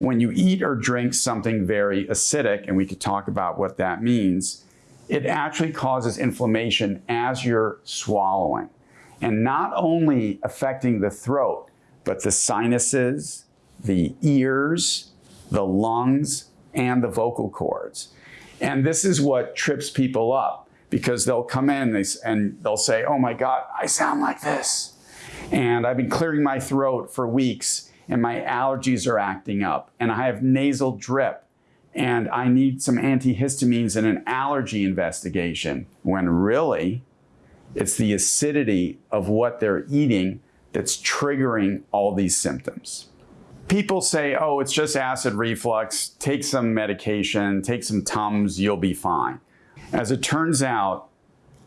When you eat or drink something very acidic, and we could talk about what that means, it actually causes inflammation as you're swallowing. And not only affecting the throat, but the sinuses, the ears, the lungs, and the vocal cords. And this is what trips people up because they'll come in and they'll say, oh my God, I sound like this. And I've been clearing my throat for weeks and my allergies are acting up and I have nasal drip and I need some antihistamines and an allergy investigation when really it's the acidity of what they're eating that's triggering all these symptoms. People say, oh, it's just acid reflux, take some medication, take some Tums, you'll be fine. As it turns out,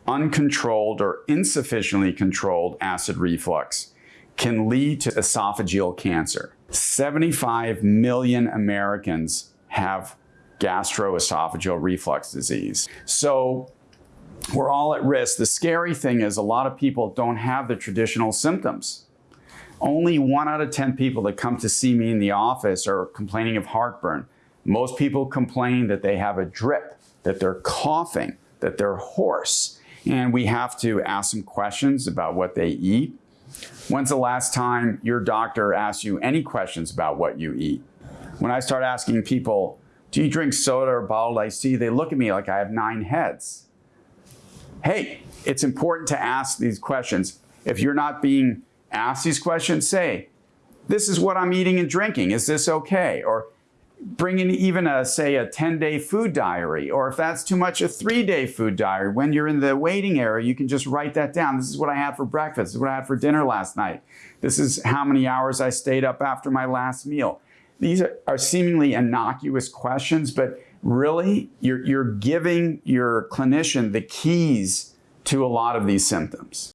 uncontrolled or insufficiently controlled acid reflux can lead to esophageal cancer. 75 million Americans have gastroesophageal reflux disease. So we're all at risk. The scary thing is a lot of people don't have the traditional symptoms. Only one out of 10 people that come to see me in the office are complaining of heartburn. Most people complain that they have a drip, that they're coughing, that they're hoarse. And we have to ask some questions about what they eat. When's the last time your doctor asked you any questions about what you eat? When I start asking people, do you drink soda or bottled iced tea? They look at me like I have nine heads hey, it's important to ask these questions. If you're not being asked these questions, say, this is what I'm eating and drinking. Is this okay? Or bring in even a, say, a 10-day food diary, or if that's too much, a three-day food diary. When you're in the waiting area, you can just write that down. This is what I had for breakfast. This is what I had for dinner last night. This is how many hours I stayed up after my last meal. These are, are seemingly innocuous questions, but really you're, you're giving your clinician the keys to a lot of these symptoms.